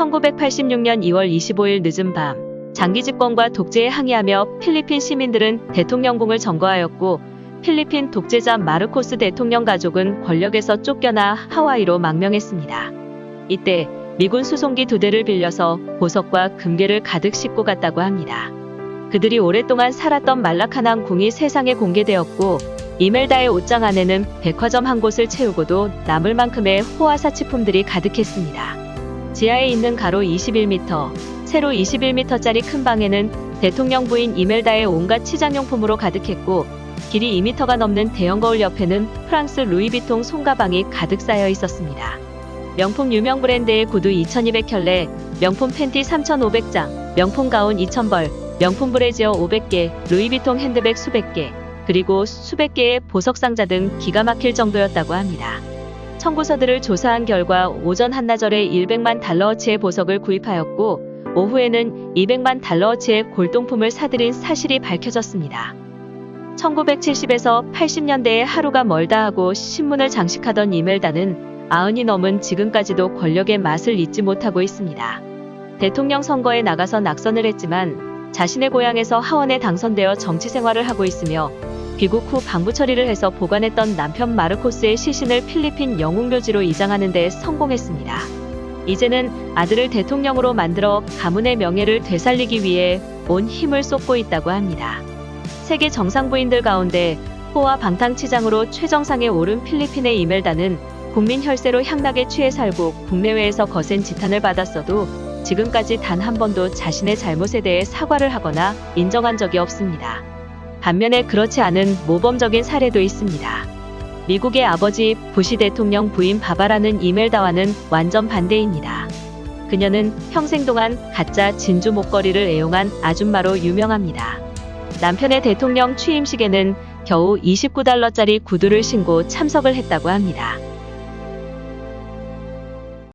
1986년 2월 25일 늦은 밤 장기 집권과 독재에 항의하며 필리핀 시민들은 대통령궁을 점거하였고 필리핀 독재자 마르코스 대통령 가족은 권력에서 쫓겨나 하와이로 망명했습니다. 이때 미군 수송기 두 대를 빌려서 보석과 금괴를 가득 싣고 갔다고 합니다. 그들이 오랫동안 살았던 말라카낭 궁이 세상에 공개되었고 이멜다의 옷장 안에는 백화점 한 곳을 채우고도 남을 만큼의 호화 사치품들이 가득했습니다. 지하에 있는 가로 21m, 세로 21m짜리 큰 방에는 대통령 부인 이멜다의 온갖 치장용품으로 가득했고 길이 2m가 넘는 대형 거울 옆에는 프랑스 루이비통 손가방이 가득 쌓여 있었습니다. 명품 유명 브랜드의 구두 2200켤레, 명품 팬티 3500장, 명품 가운 2000벌, 명품 브래지어 500개, 루이비통 핸드백 수백 개, 그리고 수백 개의 보석 상자 등 기가 막힐 정도였다고 합니다. 청구서들을 조사한 결과 오전 한나절에 100만 달러어치의 보석을 구입하였고 오후에는 200만 달러어치의 골동품을 사들인 사실이 밝혀졌습니다. 1970에서 80년대에 하루가 멀다 하고 신문을 장식하던 이멜다는 아흔이 넘은 지금까지도 권력의 맛을 잊지 못하고 있습니다. 대통령 선거에 나가서 낙선을 했지만 자신의 고향에서 하원에 당선되어 정치 생활을 하고 있으며 귀국 후 방부 처리를 해서 보관했던 남편 마르코스의 시신을 필리핀 영웅묘지로 이장하는 데 성공했습니다. 이제는 아들을 대통령으로 만들어 가문의 명예를 되살리기 위해 온 힘을 쏟고 있다고 합니다. 세계 정상부인들 가운데 호와 방탕치장으로 최정상에 오른 필리핀의 이멜다는 국민 혈세로 향락에 취해 살고 국내외에서 거센 지탄을 받았어도 지금까지 단 한 번도 자신의 잘못에 대해 사과를 하거나 인정한 적이 없습니다. 반면에 그렇지 않은 모범적인 사례도 있습니다. 미국의 아버지 부시 대통령 부인 바바라는 이멜다와는 완전 반대입니다. 그녀는 평생 동안 가짜 진주 목걸이를 애용한 아줌마로 유명합니다. 남편의 대통령 취임식에는 겨우 29달러짜리 구두를 신고 참석을 했다고 합니다.